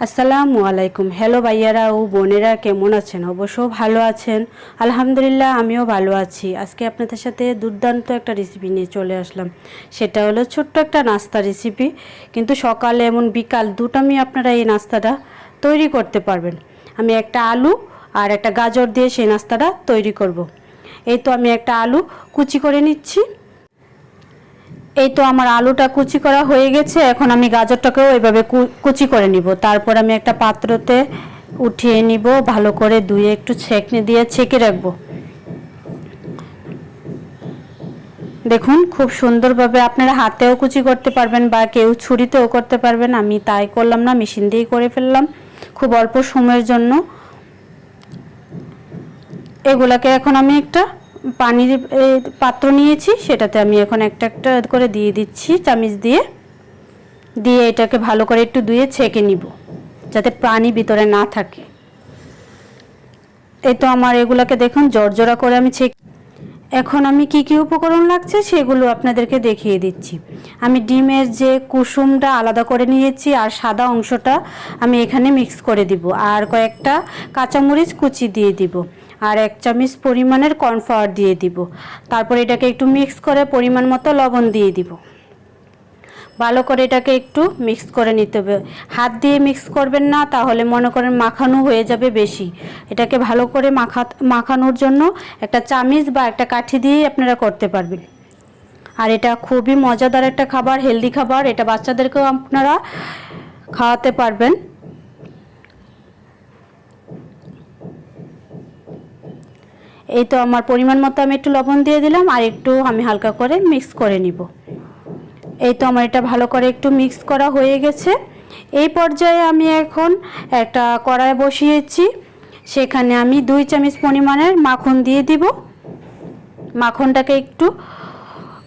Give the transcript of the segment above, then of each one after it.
আসসালামু আলাইকুম। হ্যালো ভাইয়ারা ও বোনেরা, কেমন আছেন? অবশ্য ভালো আছেন। আলহামদুলিল্লাহ, আমিও ভালো আছি। আজকে আপনাদের সাথে দুর্দান্ত একটা রেসিপি নিয়ে চলে আসলাম। সেটা হলো ছোট্ট একটা নাস্তা রেসিপি কিন্তু সকালে এমন বিকাল দুটামি আপনারা এই নাস্তাটা তৈরি করতে পারবেন। আমি একটা আলু আর একটা গাজর দিয়ে সেই নাস্তাটা তৈরি করব। এই তো আমি একটা আলু কুচি করে নিচ্ছি। এই তো আমার আলুটা কুচি করা হয়ে গেছে, এখন আমি গাজরটাকেও এভাবে কুচি করে নিব। তারপর আমি একটা পাত্রতে উঠিয়ে নিব, ভালো করে ধুয়ে একটু ছেঁকনি দিয়ে ছেঁকে রাখব। দেখুন, খুব সুন্দরভাবে আপনারা হাতেও কুচি করতে পারবেন বা কেউ ছুরিতেও করতে পারবেন, আমি তাই করলাম না, মেশিন দিয়েই করে ফেললাম। খুব অল্প সময়ের জন্য। এগুলাকে এখন আমি একটা পানির পাত্র নিয়েছি, সেটাতে আমি এখন একটা একটা করে দিয়ে দিচ্ছি, চামিচ দিয়ে। দিয়ে এটাকে ভালো করে একটু ধুয়ে ছেঁকে নিব, যাতে পানি ভিতরে না থাকে। এই তো আমার এগুলাকে দেখুন, জর্জরা করে আমি ছেঁকে এখন আমি কি কি উপকরণ লাগছে সেগুলো আপনাদেরকে দেখিয়ে দিচ্ছি। আমি ডিমের যে কুসুমটা আলাদা করে নিয়েছি, আর সাদা অংশটা আমি এখানে মিক্স করে দিব, আর কয়েকটা কাঁচামরিচ কুচি দিয়ে দিব। আর এক চামচ পরিমাণের কর্নফ্লাওয়ার দিয়ে দিব। তারপর এটাকে একটু মিক্স করে পরিমাণ মতো লবণ দিয়ে দিব। ভালো করে এটাকে একটু মিক্স করে নিতে হবে। হাত দিয়ে মিক্স করবেন না, তাহলে মনে করেন মাখানো হয়ে যাবে বেশি। এটাকে ভালো করে মাখা, মাখানোর জন্য একটা চামিচ বা একটা কাঠি দিয়েই আপনারা করতে পারবেন। আর এটা খুবই মজাদার একটা খাবার হেলদি খাবার। এটা বাচ্চাদেরকেও আপনারা খাওয়াতে পারবেন। এই তো আমার পরিমাণ মতো আমি একটু লবণ দিয়ে দিলাম আর একটু আমি হালকা করে মিক্স করে নিব। এই তো আমার এটা ভালো করে একটু মিক্স করা হয়ে গেছে। এই পর্যায়ে আমি এখন একটা কড়াই বসিয়েছি। সেখানে আমি দুই চামচ পরিমাণের মাখন দিয়ে দিব। মাখনটাকে একটু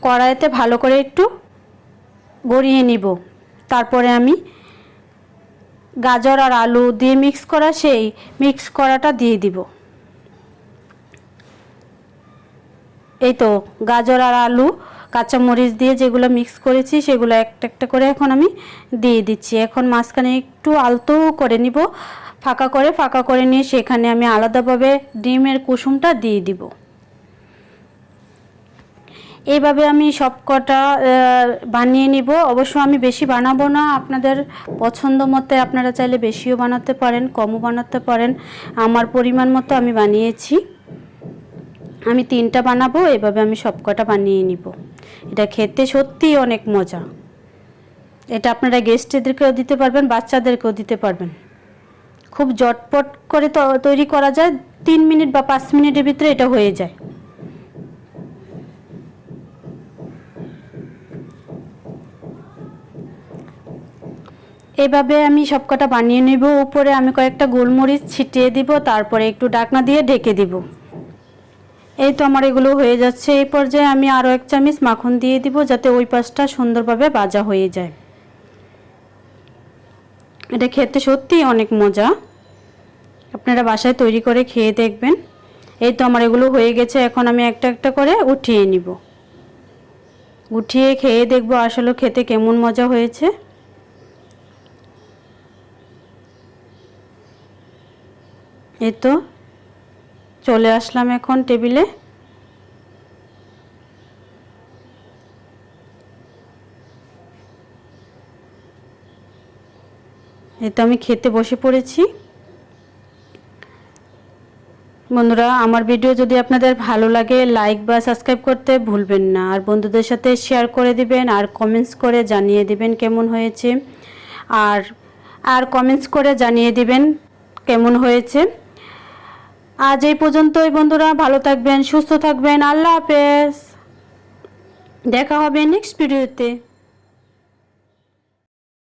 কড়াইতে ভালো করে একটু গড়িয়ে নিব। তারপরে আমি গাজর আর আলু দিয়ে মিক্স করা সেই মিক্স করাটা দিয়ে দিব। এই তো গাজর আর আলু, কাঁচামরিচ দিয়ে যেগুলো মিক্স করেছি সেগুলো একটা একটা করে এখন আমি দিয়ে দিচ্ছি। এখন মাঝখানে একটু আলতো করে নিব, ফাঁকা করে ফাঁকা করে নিয়ে সেখানে আমি আলাদাভাবে ডিমের কুসুমটা দিয়ে দিব। এইভাবে আমি সব কটা বানিয়ে নিব। অবশ্য আমি বেশি বানাবো না, আপনাদের পছন্দ মতে আপনারা চাইলে বেশিও বানাতে পারেন, কমও বানাতে পারেন। আমার পরিমাণ মতো আমি বানিয়েছি। আমি তিনটা বানাবো, এভাবে আমি সব কটা বানিয়ে নিব। এটা খেতে সত্যিই অনেক মজা। এটা আপনারা গেস্টদেরকেও দিতে পারবেন, বাচ্চাদেরকেও দিতে পারবেন। খুব জটপট করে তৈরি করা যায়, তিন মিনিট বা পাঁচ মিনিটের ভিতরে এটা হয়ে যায়। এভাবে আমি সবকটা বানিয়ে নেব। উপরে আমি কয়েকটা গোলমরিচ ছিটিয়ে দিব, তারপরে একটু ডাকনা দিয়ে ঢেকে দিব। এই তো আমার এগুলো হয়ে যাচ্ছে। এই পর্যায়ে আমি আরও এক চামচ মাখন দিয়ে দিব যাতে ওই পাশটা সুন্দরভাবে ভাজা হয়ে যায়। এটা খেতে সত্যিই অনেক মজা। আপনারা বাসায় তৈরি করে খেয়ে দেখবেন। এই তো আমার এগুলো হয়ে গেছে। এখন আমি একটা একটা করে উঠিয়ে নিব। উঠিয়ে খেয়ে দেখব আসলে খেতে কেমন মজা হয়েছে। এই তো চলে আসলাম এখন টেবিলে। এই তো আমি খেতে বসে পড়েছি। বন্ধুরা, আমার ভিডিও যদি আপনাদের ভালো লাগে লাইক বা সাবস্ক্রাইব করতে ভুলবেন না। আর বন্ধুদের সাথে শেয়ার করে দিবেন, আর কমেন্টস করে জানিয়ে দিবেন কেমন হয়েছে। আর আর কমেন্টস করে জানিয়ে দিবেন কেমন হয়েছে। আজ এই পর্যন্তই বন্ধুরা। ভালো থাকবেন সুস্থ থাকবেন। আল্লাহ হাফেজ। দেখা হবে নেক্সট ভিডিওতে